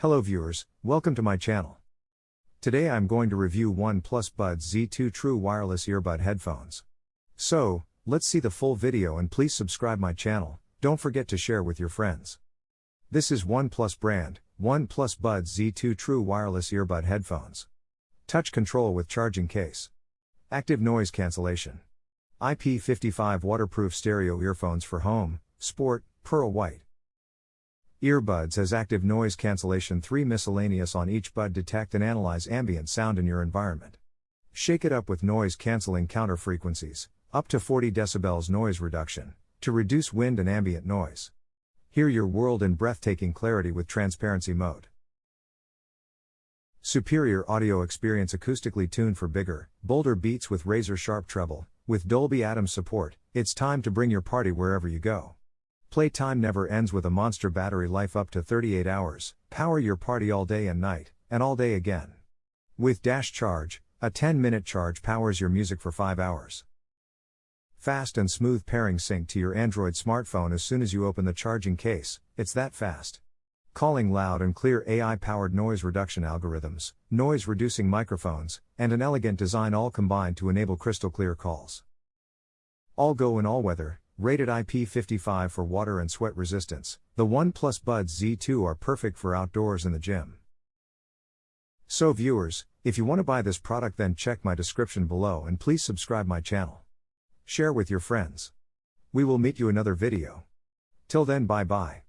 Hello viewers, welcome to my channel. Today I'm going to review OnePlus Buds Z2 True Wireless Earbud Headphones. So, let's see the full video and please subscribe my channel, don't forget to share with your friends. This is OnePlus brand, OnePlus Buds Z2 True Wireless Earbud Headphones. Touch control with charging case. Active noise cancellation. IP55 waterproof stereo earphones for home, sport, pearl white. Earbuds has active noise cancellation 3 miscellaneous on each bud detect and analyze ambient sound in your environment. Shake it up with noise cancelling counter frequencies, up to 40 decibels noise reduction, to reduce wind and ambient noise. Hear your world in breathtaking clarity with transparency mode. Superior audio experience acoustically tuned for bigger, bolder beats with razor sharp treble, with Dolby Atmos support, it's time to bring your party wherever you go. Playtime never ends with a monster battery life up to 38 hours, power your party all day and night, and all day again. With Dash Charge, a 10 minute charge powers your music for 5 hours. Fast and smooth pairing sync to your Android smartphone as soon as you open the charging case, it's that fast. Calling loud and clear AI powered noise reduction algorithms, noise reducing microphones, and an elegant design all combined to enable crystal clear calls. All go in all weather, Rated IP55 for water and sweat resistance, the OnePlus Buds Z2 are perfect for outdoors and the gym. So viewers, if you want to buy this product then check my description below and please subscribe my channel. Share with your friends. We will meet you another video. Till then bye bye.